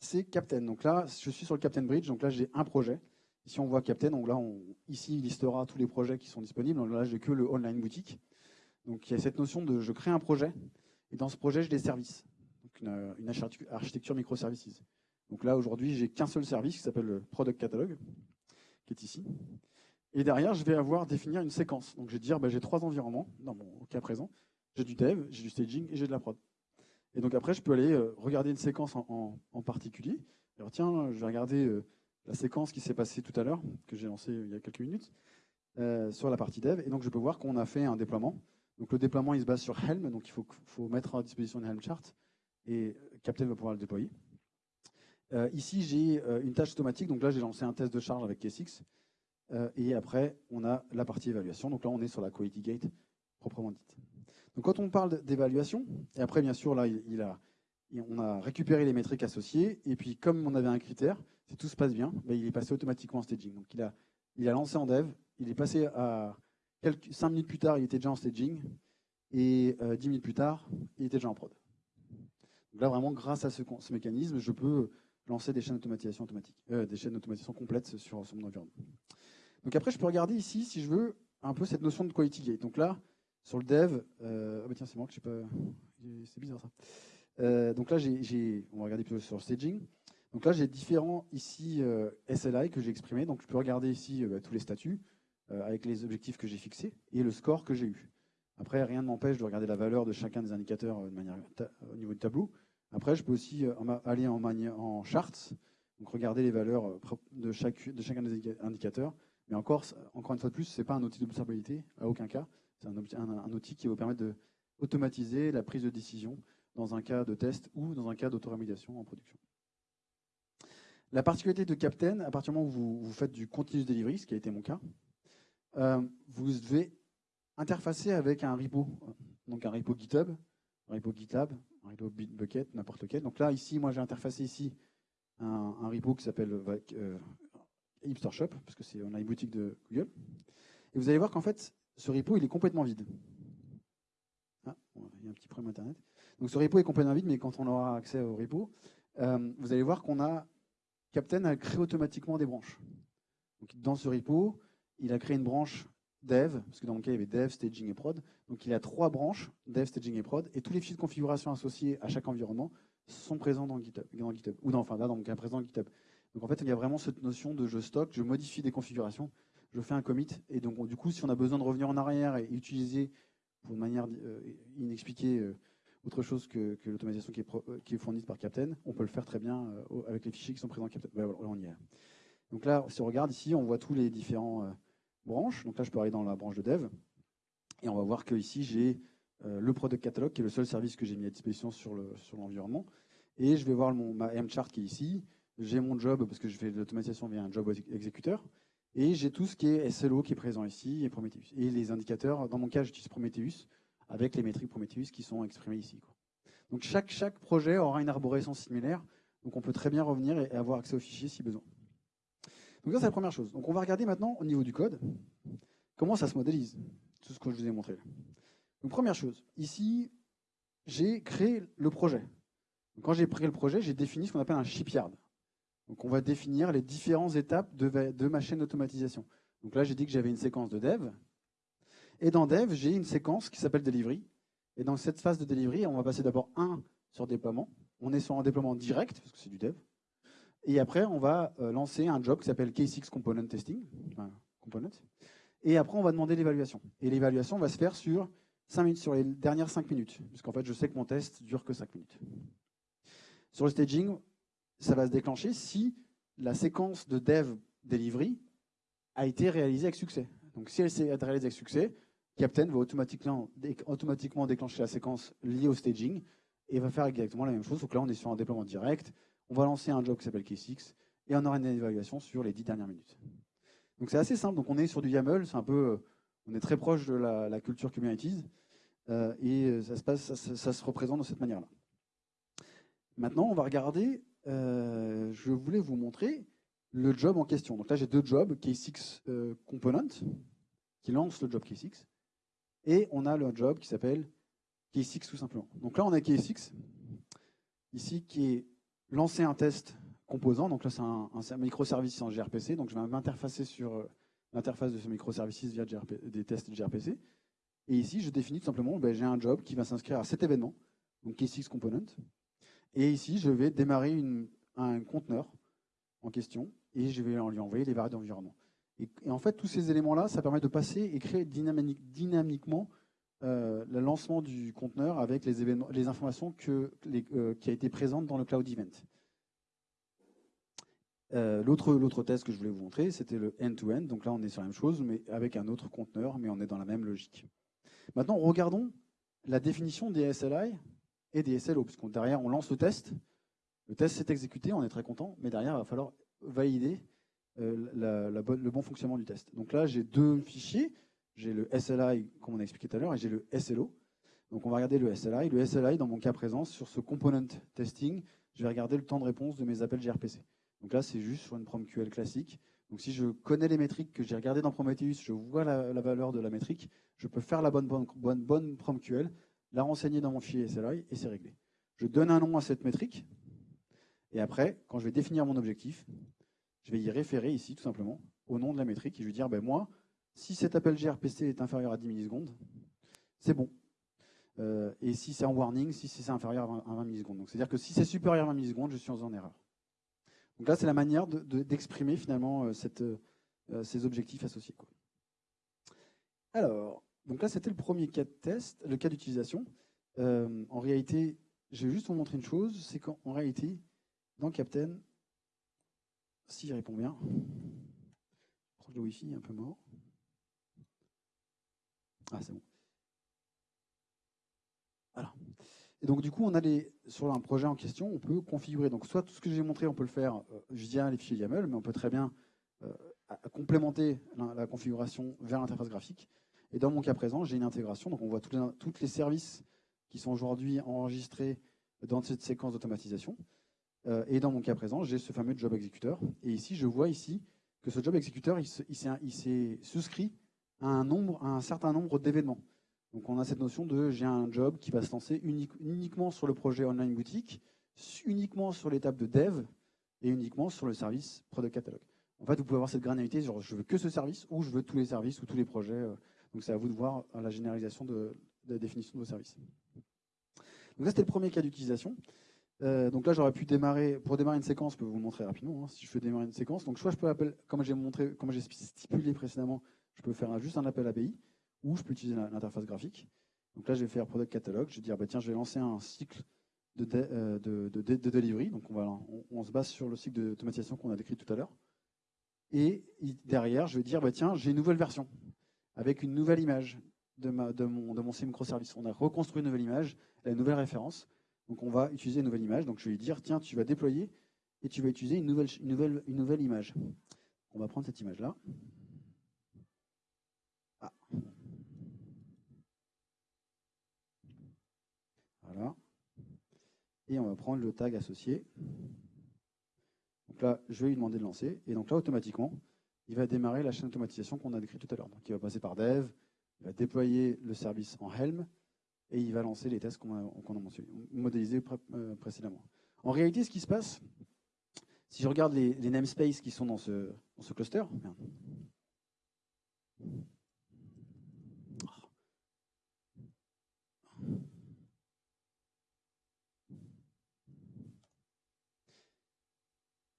c'est Captain. Donc là, je suis sur le Captain Bridge, donc là j'ai un projet. Ici on voit Captain, donc là ici il listera tous les projets qui sont disponibles. Donc là j'ai que le online boutique. Donc il y a cette notion de je crée un projet, et dans ce projet, j'ai des services, une, architecture microservices. Donc là, aujourd'hui, j'ai qu'un seul service qui s'appelle le Product Catalog, qui est ici. Et derrière, je vais avoir définir une séquence. Donc je vais dire, bah, j'ai trois environnements, dans mon cas présent. J'ai du dev, j'ai du staging et j'ai de la prod. Et donc après, je peux aller euh, regarder une séquence en, particulier. Alors tiens, je vais regarder euh, la séquence qui s'est passée tout à l'heure, que j'ai lancée il y a quelques minutes, euh, sur la partie dev. Et donc je peux voir qu'on a fait un déploiement. Donc le déploiement, il se base sur Helm, donc il faut mettre à disposition une Helm chart, et Captain va pouvoir le déployer. Euh, ici, j'ai euh, une tâche automatique, donc là, j'ai lancé un test de charge avec K6, euh, et après, on a la partie évaluation, donc là, on est sur la quality gate proprement dite. Donc quand on parle d'évaluation, et après, bien sûr, là, on a récupéré les métriques associées, et puis comme on avait un critère, si tout se passe bien, ben, il est passé automatiquement en staging. Donc il a, il a lancé en dev, il est passé à Quelques, 5 minutes plus tard, il était déjà en staging. Et euh, 10 minutes plus tard, il était déjà en prod. Donc là, vraiment, grâce à ce, mécanisme, je peux lancer des chaînes d'automatisation automatique, euh, des chaînes d'automatisation complètes sur, mon environnement. Donc après, je peux regarder ici, si je veux, un peu cette notion de quality gate. Donc là, sur le dev, euh, ah bah tiens, c'est moi que je sais pas, c'est bizarre ça. Euh, donc là, j'ai, on va regarder plutôt sur staging. Donc là, j'ai différents ici SLI que j'ai exprimés. Donc je peux regarder ici bah, tous les statuts. Avec les objectifs que j'ai fixés et le score que j'ai eu. Après, rien ne m'empêche de regarder la valeur de chacun des indicateurs de manière au niveau du tableau. Après, je peux aussi euh, aller en, en charts, donc regarder les valeurs de, chaque, de chacun des indicateurs. Mais encore, encore une fois de plus, ce n'est pas un outil d'observabilité, à aucun cas. C'est un, outil qui va vous permettre d'automatiser la prise de décision dans un cas de test ou dans un cas d'autorémédiation en production. La particularité de Captain, à partir du moment où vous, vous faites du continuous delivery, ce qui a été mon cas, euh, vous devez interfacer avec un repo, donc un repo GitHub, un repo GitLab, un repo Bitbucket, n'importe lequel. Donc là, ici, moi, j'ai interfacé ici un, repo qui s'appelle euh, Shop, parce que c'est on a une boutique de Google. Et vous allez voir qu'en fait, ce repo, il est complètement vide. Ah, il y a un petit problème Internet. Donc ce repo est complètement vide, mais quand on aura accès au repo, euh, vous allez voir qu'on a Captain a créé automatiquement des branches. Donc dans ce repo, il a créé une branche dev, parce que dans mon cas, il y avait dev, staging et prod. Donc il a trois branches, dev, staging et prod, et tous les fichiers de configuration associés à chaque environnement sont présents dans GitHub. Dans GitHub ou dans, enfin là, dans mon cas présent, GitHub. Donc en fait, il y a vraiment cette notion de je stocke, je modifie des configurations, je fais un commit. Et donc du coup, si on a besoin de revenir en arrière et utiliser pour une manière euh, inexpliquée euh, autre chose que, l'automatisation qui, qui, est fournie par Captain, on peut le faire très bien avec les fichiers qui sont présents dans Captain. voilà, on y est. Donc là, si on regarde ici, on voit tous les différents branches. Donc là, je peux aller dans la branche de dev. Et on va voir que ici, j'ai le product catalog, qui est le seul service que j'ai mis à disposition sur l'environnement. Et je vais voir mon, ma M-chart qui est ici j'ai mon job, parce que je fais de l'automatisation via un job exécuteur, et j'ai tout ce qui est SLO qui est présent ici, et Prometheus. Et les indicateurs, dans mon cas, j'utilise Prometheus, avec les métriques Prometheus qui sont exprimées ici. Donc chaque, chaque projet aura une arborescence similaire, donc on peut très bien revenir et avoir accès aux fichiers si besoin. Donc ça, c'est la première chose. Donc on va regarder maintenant au niveau du code, comment ça se modélise, tout ce que je vous ai montré. Donc première chose, ici, j'ai créé le projet. Quand j'ai créé le projet, j'ai défini ce qu'on appelle un shipyard. Donc on va définir les différentes étapes de, ma chaîne d'automatisation. Donc là, j'ai dit que j'avais une séquence de dev. Et dans dev, j'ai une séquence qui s'appelle delivery. Et dans cette phase de delivery, on va passer d'abord un sur déploiement. On est sur un déploiement direct, parce que c'est du dev. Et après, on va euh, lancer un job qui s'appelle K6 Component Testing. component. Et après, on va demander l'évaluation. Et l'évaluation va se faire sur 5 minutes, sur les dernières 5 minutes. Puisqu'en fait, je sais que mon test dure que 5 minutes. Sur le staging, ça va se déclencher si la séquence de dev delivery a été réalisée avec succès. Donc si elle s'est réalisée avec succès, Captain va automatiquement, automatiquement déclencher la séquence liée au staging et va faire exactement la même chose. Donc là, on est sur un déploiement direct. On va lancer un job qui s'appelle K6 et on aura une évaluation sur les 10 dernières minutes. Donc c'est assez simple. Donc on est sur du YAML, c'est un peu, euh, on est très proche de la, culture Kubernetes euh, et ça se passe, ça se représente de cette manière-là. Maintenant, on va regarder euh, je voulais vous montrer le job en question. Donc là, j'ai deux jobs, K6 euh, Component, qui lance le job K6, et on a le job qui s'appelle K6 tout simplement. Donc là, on a K6, ici, qui est lancé un test composant. Donc là, c'est un, microservice en gRPC. Donc je vais m'interfacer sur euh, l'interface de ce microservice via des tests gRPC. Et ici, je définis tout simplement, ben, j'ai un job qui va s'inscrire à cet événement, donc K6 Component, et ici, je vais démarrer un conteneur en question et je vais lui envoyer les variables d'environnement. Et, en fait, tous ces éléments-là, ça permet de passer et créer dynamiquement euh, le lancement du conteneur avec les, événements, les informations que, euh, qui a été présentes dans le Cloud Event. Euh, L'autre test que je voulais vous montrer, c'était le end-to-end. -end. Donc là, on est sur la même chose, mais avec un autre conteneur, mais on est dans la même logique. Maintenant, regardons la définition des SLI et des SLO, puisqu'on derrière, on lance le test. Le test s'est exécuté, on est très content, mais derrière, il va falloir valider euh, le bon fonctionnement du test. Donc là, j'ai deux fichiers. J'ai le SLI, comme on a expliqué tout à l'heure, et j'ai le SLO. Donc on va regarder le SLI. Le SLI, dans mon cas présent, sur ce component testing, je vais regarder le temps de réponse de mes appels gRPC. Donc là, c'est juste sur une PromQL classique. Donc si je connais les métriques que j'ai regardées dans Prometheus, je vois la, valeur de la métrique, je peux faire la bonne, bonne, bonne, bonne PromQL la renseigner dans mon fichier SLI et c'est réglé. Je donne un nom à cette métrique et après, quand je vais définir mon objectif, je vais y référer ici tout simplement au nom de la métrique et je vais dire, ben moi, si cet appel gRPC est inférieur à 10 millisecondes, c'est bon. Euh, et si c'est en warning, si c'est inférieur à 20, millisecondes. C'est-à-dire que si c'est supérieur à 20 millisecondes, je suis en erreur. Donc là, c'est la manière d'exprimer finalement euh, euh, ces objectifs associés. Alors, donc là, c'était le premier cas de test, le cas d'utilisation. En réalité, je vais juste vous montrer une chose, c'est qu'en réalité, dans Captain, si j'y réponds bien, proche de Wi-Fi, un peu mort. Ah, c'est bon. Voilà. Et donc, du coup, on a les, sur un projet en question, on peut configurer. Donc, soit tout ce que j'ai montré, on peut le faire euh, via les fichiers YAML, mais on peut très bien euh, complémenter la configuration vers l'interface graphique. Et dans mon cas présent, j'ai une intégration. Donc on voit tous les, services qui sont aujourd'hui enregistrés dans cette séquence d'automatisation. Euh, et dans mon cas présent, j'ai ce fameux job exécuteur. Et ici, je vois ici que ce job exécuteur, il, s'est souscrit un, certain nombre d'événements. Donc on a cette notion de j'ai un job qui va se lancer uniquement sur le projet online boutique, uniquement sur l'étape de dev et uniquement sur le service product catalog. En fait, vous pouvez avoir cette granulité, genre je veux que ce service ou je veux tous les services ou tous les projets euh, donc c'est à vous de voir la généralisation de, la définition de vos services. Donc ça, c'était le premier cas d'utilisation. Euh, donc là, j'aurais pu démarrer, pour démarrer une séquence, je peux vous le montrer rapidement, hein, si je veux démarrer une séquence. Donc soit je peux appeler, comme j'ai stipulé précédemment, je peux faire juste un appel API, ou je peux utiliser l'interface graphique. Donc là, je vais faire product catalog, je vais dire, bah, tiens, je vais lancer un cycle de, euh, de, de, delivery. Donc on, se base sur le cycle d'automatisation qu'on a décrit tout à l'heure. Et derrière, je vais dire, bah, tiens, j'ai une nouvelle version, avec une nouvelle image de, mon, de microservice. On a reconstruit une nouvelle image, une nouvelle référence. Donc on va utiliser une nouvelle image. Donc je vais lui dire, tiens, tu vas déployer et tu vas utiliser une nouvelle image. On va prendre cette image-là. Ah. Voilà. Et on va prendre le tag associé. Donc là, je vais lui demander de lancer. Et donc là, automatiquement, il va démarrer la chaîne d'automatisation qu'on a décrite tout à l'heure. Donc il va passer par dev, il va déployer le service en Helm, et il va lancer les tests qu'on a, modélisés euh, précédemment. En réalité, ce qui se passe, si je regarde les, namespaces qui sont dans ce cluster,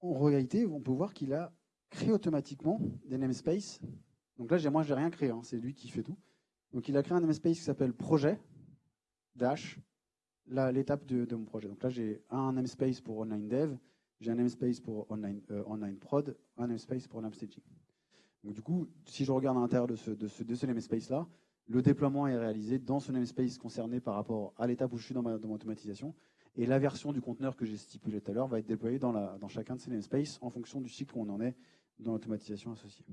en réalité, on peut voir qu'il a créé automatiquement des namespaces. Donc là, moi, je n'ai rien créé, hein, c'est lui qui fait tout. Donc il a créé un namespace qui s'appelle projet, l'étape de, mon projet. Donc là, j'ai un namespace pour online dev, j'ai un namespace pour online, euh, online prod, un namespace pour staging. Donc du coup, si je regarde à l'intérieur de ce, namespace-là, le déploiement est réalisé dans ce namespace concerné par rapport à l'étape où je suis dans mon automatisation. Et la version du conteneur que j'ai stipulé tout à l'heure va être déployée dans, chacun de ces namespaces en fonction du cycle où on en est dans l'automatisation associée.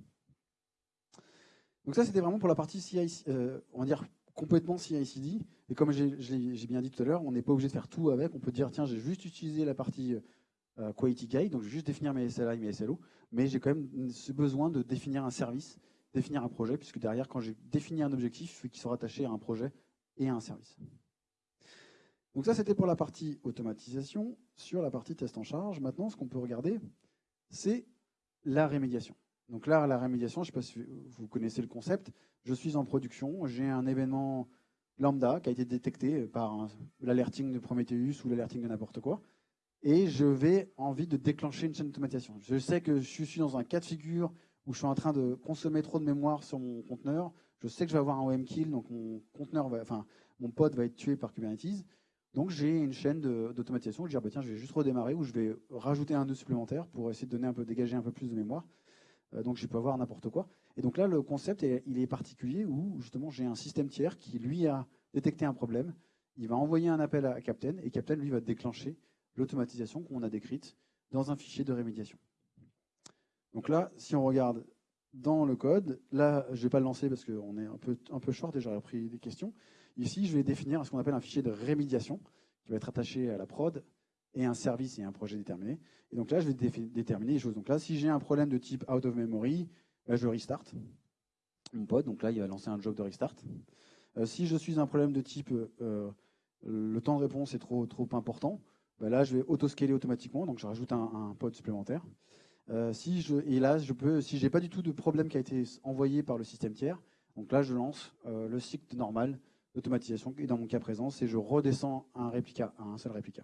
Donc ça, c'était vraiment pour la partie CI, euh, on va dire complètement CI/CD. Et comme j'ai bien dit tout à l'heure, on n'est pas obligé de faire tout avec. On peut dire, tiens, j'ai juste utilisé la partie euh, Quality Guide, donc je vais juste définir mes SLI, mes SLO, mais j'ai quand même ce besoin de définir un service, définir un projet, puisque derrière, quand j'ai défini un objectif, il faut qu'il soit rattaché à un projet et à un service. Donc ça, c'était pour la partie automatisation. Sur la partie test en charge, maintenant, ce qu'on peut regarder, c'est la rémédiation. Donc là, la rémédiation, je ne sais pas si vous connaissez le concept, je suis en production, j'ai un événement lambda qui a été détecté par l'alerting de Prometheus ou l'alerting de n'importe quoi, et je vais envie de déclencher une chaîne d'automatisation. Je sais que je suis dans un cas de figure où je suis en train de consommer trop de mémoire sur mon conteneur, je sais que je vais avoir un OM kill, donc mon conteneur enfin, mon pod va être tué par Kubernetes. Donc j'ai une chaîne d'automatisation, je vais dire, bah, tiens, je vais juste redémarrer ou je vais rajouter un nœud supplémentaire pour essayer de donner un peu, dégager un peu plus de mémoire. Euh, donc je peux avoir n'importe quoi. Et donc là, le concept, est, il est particulier où justement j'ai un système tiers qui, lui, a détecté un problème. Il va envoyer un appel à Captain et Captain, lui, va déclencher l'automatisation qu'on a décrite dans un fichier de rémédiation. Donc là, si on regarde dans le code, là, je ne vais pas le lancer parce qu'on est un peu, un peu short et j'aurais pris des questions. Ici, je vais définir ce qu'on appelle un fichier de rémédiation qui va être attaché à la prod et un service et un projet déterminé. Et donc là, je vais déterminer les choses. Donc là, si j'ai un problème de type out of memory, bah, je restart mon pod. Donc là, il va lancer un job de restart. Euh, si je suis un problème de type euh, le temps de réponse est trop, trop important, bah là, je vais auto-scaler automatiquement. Donc je rajoute un, pod supplémentaire. Euh, si je, et là, je peux, si j'ai pas du tout de problème qui a été envoyé par le système tiers, donc là, je lance le cycle normal d'automatisation. Et dans mon cas présent, c'est je redescends un réplica, un seul réplica.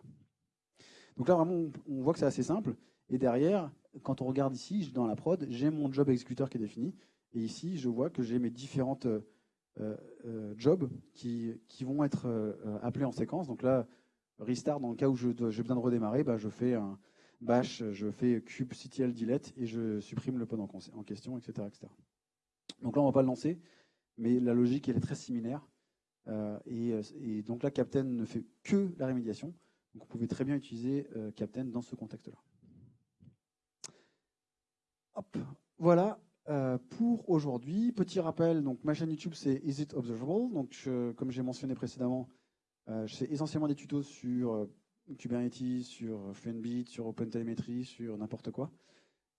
Donc là, vraiment, on voit que c'est assez simple. Et derrière, quand on regarde ici, dans la prod, j'ai mon job exécuteur qui est défini. Et ici, je vois que j'ai mes différentes euh, euh, jobs qui, vont être euh, appelés en séquence. Donc là, restart, dans le cas où j'ai besoin de redémarrer, bah, je fais un bash, je fais kubectl delete et je supprime le pod en, question, etc., etc. Donc là, on ne va pas le lancer, mais la logique, elle est très similaire. Et, et, donc là, Captain ne fait que la rémédiation. Donc vous pouvez très bien utiliser euh, Captain dans ce contexte-là. Voilà euh, pour aujourd'hui. Petit rappel, donc ma chaîne YouTube c'est Is It Observable? Donc comme j'ai mentionné précédemment, euh, je essentiellement des tutos sur Kubernetes, sur Funbeat, sur OpenTelemetry, sur n'importe quoi.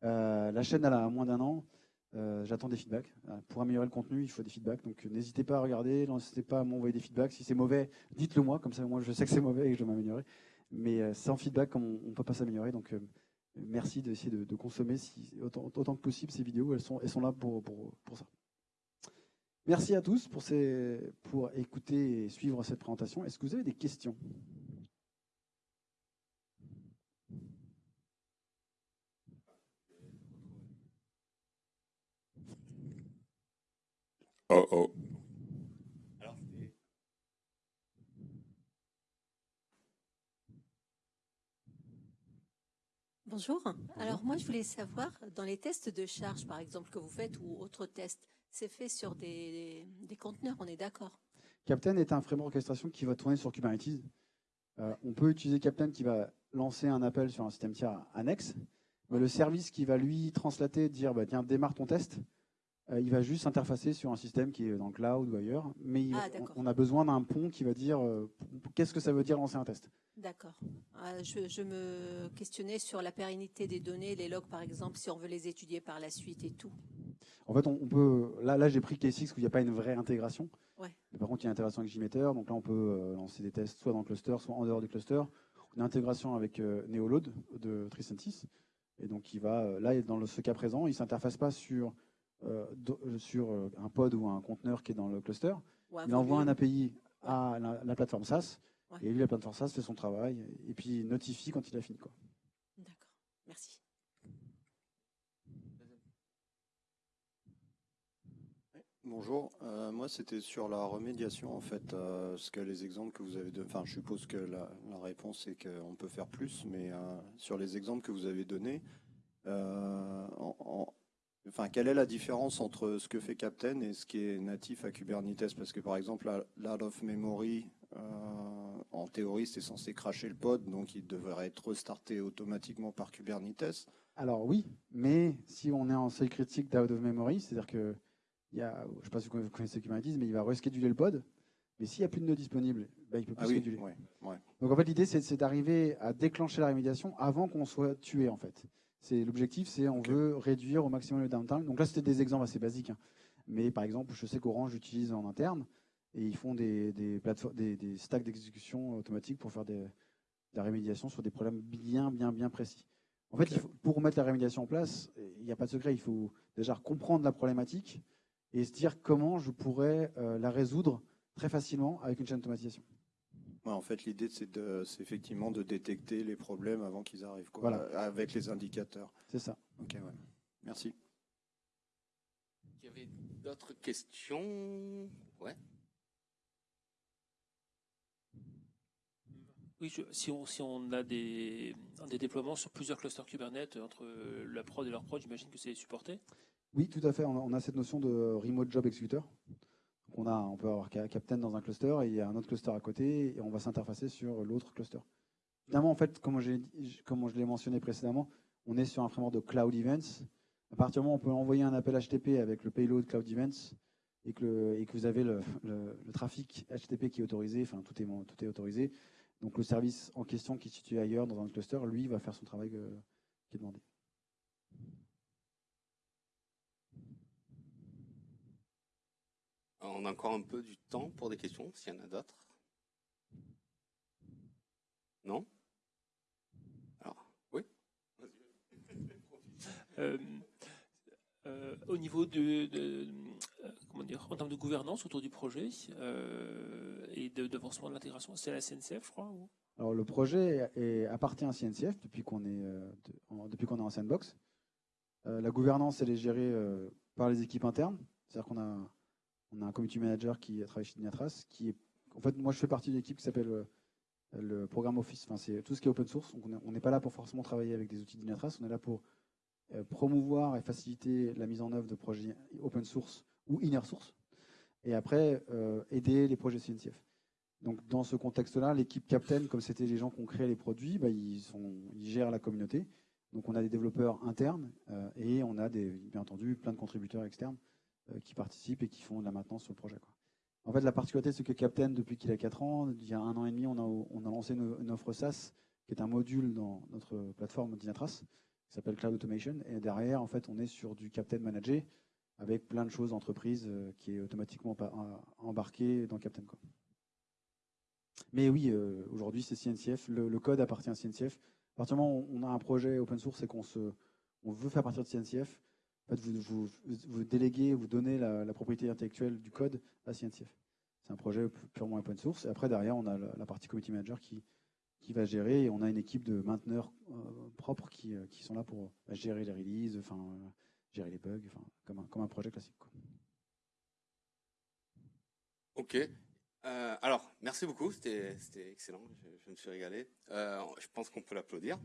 la chaîne elle a moins d'un an. J'attends des feedbacks. pour améliorer le contenu, il faut des feedbacks. Donc n'hésitez pas à regarder, n'hésitez pas à m'envoyer des feedbacks. Si c'est mauvais, dites-le moi, comme ça moi je sais que c'est mauvais et que je dois m'améliorer. Mais euh, sans feedback, on ne peut pas s'améliorer. Donc euh, merci d'essayer de, consommer autant, que possible ces vidéos. Elles sont, là pour, ça. Merci à tous pour écouter et suivre cette présentation. Est-ce que vous avez des questions? Oh oh. Bonjour. Alors moi, je voulais savoir, dans les tests de charge, par exemple, que vous faites ou autres tests, c'est fait sur des, des conteneurs, on est d'accord? Captain est un framework orchestration qui va tourner sur Kubernetes. Euh, on peut utiliser Captain qui va lancer un appel sur un système tiers annexe, mais le service qui va lui translater, dire bah, tiens, démarre ton test, euh, il va juste s'interfacer sur un système qui est dans le cloud ou ailleurs, mais il- Ah, on, a besoin d'un pont qui va dire euh, qu'est-ce que ça veut dire lancer un test. D'accord. Euh, je, je me questionnais sur la pérennité des données, les logs par exemple, si on veut les étudier par la suite et tout. En fait, on, on peut. Là, là j'ai pris K6 où il n'y a pas une vraie intégration. Ouais. Mais par contre, il y a une intégration avec JMeter. Donc là, on peut euh, lancer des tests soit dans le cluster, soit en dehors du cluster. On a intégration avec Neoload de Tricentis. Et donc, il va, là, dans ce cas présent, il ne s'interface pas sur, sur euh, un pod ou un conteneur qui est dans le cluster. Il envoie un. API à la, la plateforme SaaS. Ouais. Et lui, la plateforme SaaS fait son travail. Et puis, il notifie quand il a fini. Quoi. D'accord. Merci. Bonjour, Euh, moi c'était sur la remédiation en fait, euh, ce que les exemples que vous avez donnés, enfin je suppose que la, la réponse est qu'on peut faire plus, mais euh, sur les exemples que vous avez donnés, euh, en- en- enfin quelle est la différence entre ce que fait Captain et ce qui est natif à Kubernetes? Parce que par exemple, l'out of memory, euh, en théorie c'est censé cracher le pod, donc il devrait être restarté automatiquement par Kubernetes. Alors oui, mais si on est en seuil critique d'out of memory, c'est-à-dire que il y a, je ne sais pas si vous connaissez Kubernetes, mais il va rescheduler le pod. Mais s'il n'y a plus de nœuds disponibles, ben, il peut plus Ah oui, scheduler. ouais, ouais. Donc en fait, l'idée, c'est c'est d'arriver à déclencher la rémédiation avant qu'on soit tué, en fait. C'est l'objectif, c'est on veut réduire au maximum le downtime. Donc là, c'était des exemples assez basiques. hein. Mais par exemple, je sais qu'Orange utilise en interne et ils font des, des plateformes, des, des stacks d'exécution automatique pour faire des, de la rémédiation sur des problèmes bien, bien, bien précis. En fait, Ok. il faut- pour mettre la rémédiation en place, il n'y a pas de secret. Il faut déjà comprendre la problématique et se dire comment je pourrais euh, la résoudre très facilement avec une chaîne d'automatisation. Ouais, en fait, l'idée, c'est de, c'est effectivement de détecter les problèmes avant qu'ils arrivent, quoi, Voilà. euh, avec les indicateurs. C'est ça. Ok, ouais. Merci. Il y avait d'autres questions? Ouais. Oui, je- si, on, si on a des, des déploiements sur plusieurs clusters Kubernetes entre euh, la prod et leur prod, j'imagine que c'est supporté. Oui, tout à fait. On a, on a cette notion de remote job executor. Donc on, a, on peut avoir Ca- Captain dans un cluster et il y a un autre cluster à côté et on va s'interfacer sur l'autre cluster. Évidemment, en fait, comme, je l'ai mentionné précédemment, on est sur un framework de Cloud Events. À partir du moment où on peut envoyer un appel HTTP avec le payload Cloud Events et que, vous avez le trafic HTTP qui est autorisé, enfin tout est, tout est autorisé, donc le service en question qui est situé ailleurs dans un cluster, lui, va faire son travail euh, qui est demandé. On a encore un peu du temps pour des questions, s'il y en a d'autres. Non? Alors, oui? Euh, euh, au niveau de, de- euh, comment dire, en termes de gouvernance autour du projet euh, et de- d'avancement de l'intégration, c'est la SNCF, je crois ou? Alors le projet est- appartient à CNCF depuis qu'on est, euh, de- en, depuis qu'on est en sandbox. Euh, la gouvernance, elle est gérée euh, par les équipes internes. C'est-à-dire qu'on a, on a un community manager qui travaille chez Dynatrace, qui est, en fait, moi je fais partie d'une équipe qui s'appelle euh, le programme Office. Enfin, c'est tout ce qui est open source. Donc on est- on n'est pas là pour forcément travailler avec des outils de Dynatrace. On est là pour euh, promouvoir et faciliter la mise en œuvre de projets open source ou inner source. Et après, euh, aider les projets CNCF. Donc dans ce contexte-là, l'équipe Captain, comme c'était les gens qui ont créé les produits, bah, ils, gèrent la communauté. Donc on a des développeurs internes et on a bien entendu plein de contributeurs externes qui participent et qui font de la maintenance sur le projet. En fait, la particularité, c'est que Captain, depuis qu'il a 4 ans, il y a un an et demi, on a, lancé une, offre SaaS qui est un module dans notre plateforme Dynatrace qui s'appelle Cloud Automation. Et derrière, en fait, on est sur du Captain Managé avec plein de choses entreprises euh, qui est automatiquement euh, embarqué dans Captain. Mais oui, euh, aujourd'hui, c'est CNCF. Le, code appartient à CNCF. À partir du moment où on a un projet open source et qu'on on veut faire partir de CNCF, vous, vous, déléguez, vous donnez la, propriété intellectuelle du code à CNCF. C'est un projet purement open source. Et après, derrière, on a la, partie community manager qui, qui, va gérer. Et on a une équipe de mainteneurs euh, propres qui, euh, qui, sont là pour euh, gérer les releases, gérer les bugs, comme, un, comme un projet classique. Ok. Alors, merci beaucoup. C'était excellent. Je, je, me suis régalé. je pense qu'on peut l'applaudir.